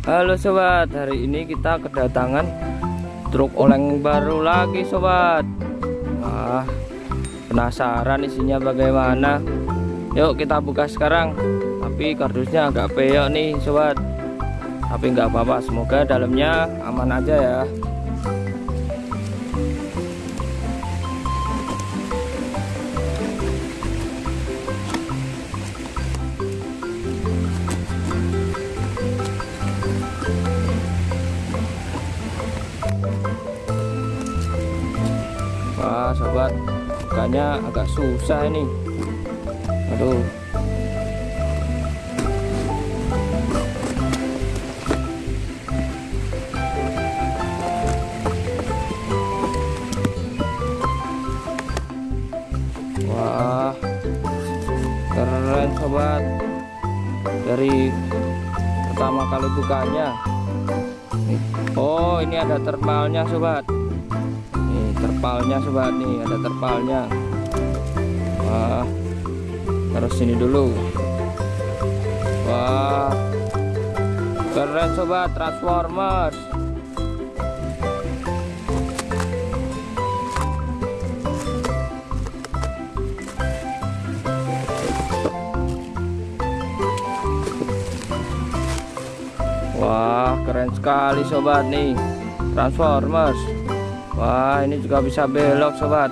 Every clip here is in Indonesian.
Halo sobat, hari ini kita kedatangan truk oleng baru lagi sobat. Wah, penasaran isinya bagaimana? Yuk kita buka sekarang. Tapi kardusnya agak peyok nih sobat. Tapi nggak apa-apa, semoga dalamnya aman aja ya. Wah sobat Bukanya agak susah ini. Aduh. Wah Keren sobat. Dari Pertama kali bukanya. Oh ini ada termalnya sobat terpalnya sobat. Nih ada terpalnya. Wah terus sini dulu. Wah keren sobat. Transformers. Wah keren sekali sobat. Nih transformers Wah ini juga bisa belok sobat.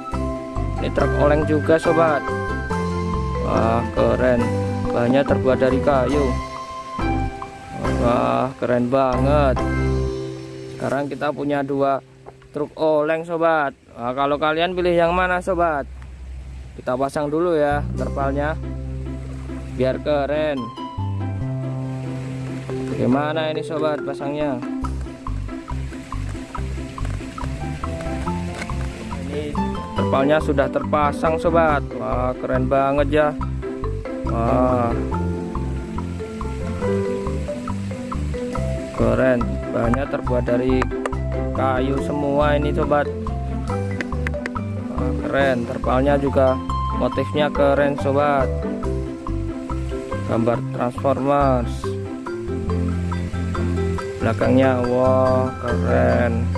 Ini truk oleng juga sobat. Wah keren. Bahannya terbuat dari kayu. Wah keren banget. Sekarang kita punya dua truk oleng sobat. Wah kalau kalian pilih yang mana sobat? Kita pasang dulu ya terpalnya. Biar keren. Bagaimana ini sobat pasangnya terpalnya sudah terpasang sobat. Wah keren banget ya. Wah. Keren. Bahannya terbuat dari kayu semua ini sobat. Wah, keren. Terpalnya juga motifnya keren sobat. Gambar transformers. Belakangnya wah keren